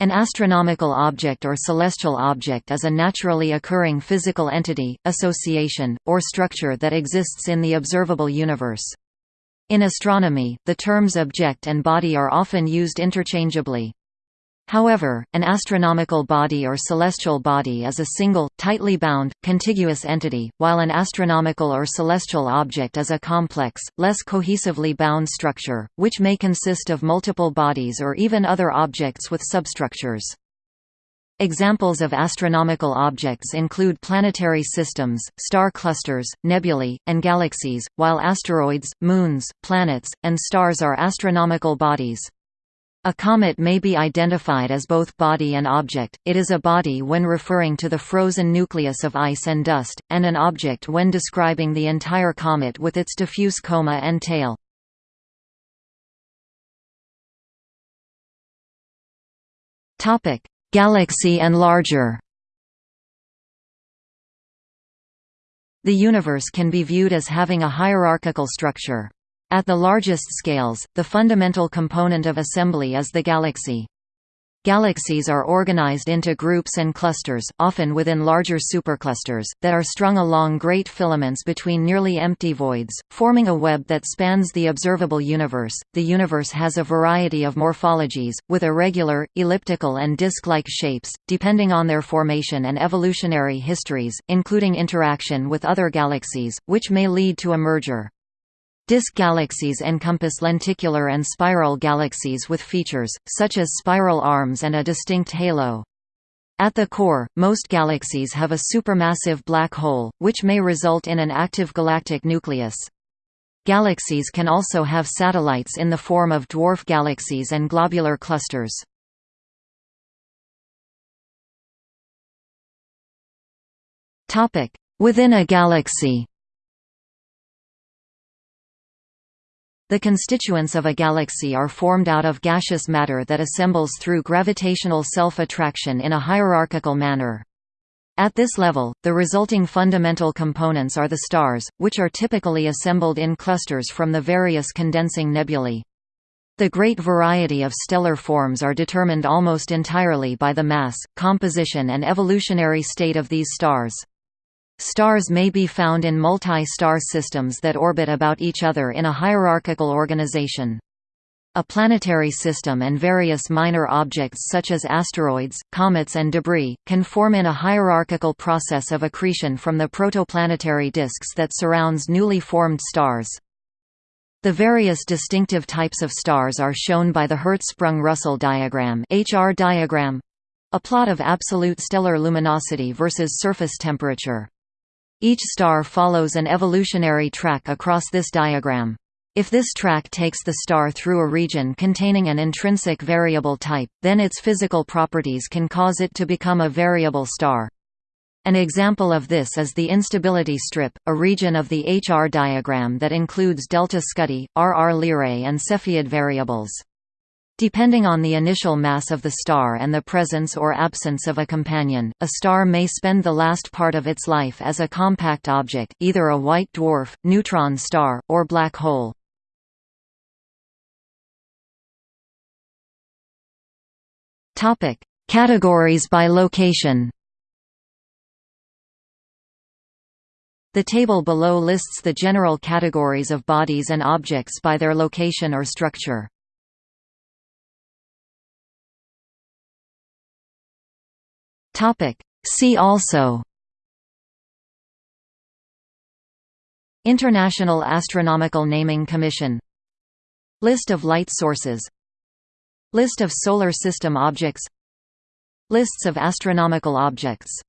An astronomical object or celestial object is a naturally occurring physical entity, association, or structure that exists in the observable universe. In astronomy, the terms object and body are often used interchangeably. However, an astronomical body or celestial body is a single, tightly bound, contiguous entity, while an astronomical or celestial object is a complex, less cohesively bound structure, which may consist of multiple bodies or even other objects with substructures. Examples of astronomical objects include planetary systems, star clusters, nebulae, and galaxies, while asteroids, moons, planets, and stars are astronomical bodies. A comet may be identified as both body and object, it is a body when referring to the frozen nucleus of ice and dust, and an object when describing the entire comet with its diffuse coma and tail. Galaxy and larger The universe can be viewed as having a hierarchical structure. At the largest scales, the fundamental component of assembly is the galaxy. Galaxies are organized into groups and clusters, often within larger superclusters, that are strung along great filaments between nearly empty voids, forming a web that spans the observable universe. The universe has a variety of morphologies, with irregular, elliptical, and disc like shapes, depending on their formation and evolutionary histories, including interaction with other galaxies, which may lead to a merger. Disk galaxies encompass lenticular and spiral galaxies with features, such as spiral arms and a distinct halo. At the core, most galaxies have a supermassive black hole, which may result in an active galactic nucleus. Galaxies can also have satellites in the form of dwarf galaxies and globular clusters. Within a galaxy The constituents of a galaxy are formed out of gaseous matter that assembles through gravitational self-attraction in a hierarchical manner. At this level, the resulting fundamental components are the stars, which are typically assembled in clusters from the various condensing nebulae. The great variety of stellar forms are determined almost entirely by the mass, composition and evolutionary state of these stars. Stars may be found in multi-star systems that orbit about each other in a hierarchical organization. A planetary system and various minor objects such as asteroids, comets and debris, can form in a hierarchical process of accretion from the protoplanetary disks that surrounds newly formed stars. The various distinctive types of stars are shown by the Hertzsprung-Russell diagram, HR diagram a plot of absolute stellar luminosity versus surface temperature. Each star follows an evolutionary track across this diagram. If this track takes the star through a region containing an intrinsic variable type, then its physical properties can cause it to become a variable star. An example of this is the instability strip, a region of the HR diagram that includes delta Scuti, RR Lyrae and Cepheid variables. Depending on the initial mass of the star and the presence or absence of a companion, a star may spend the last part of its life as a compact object, either a white dwarf, neutron star, or black hole. Topic: Categories by location. The table below lists the general categories of bodies and objects by their location or structure. Topic. See also. International Astronomical Naming Commission. List of light sources. List of Solar System objects. Lists of astronomical objects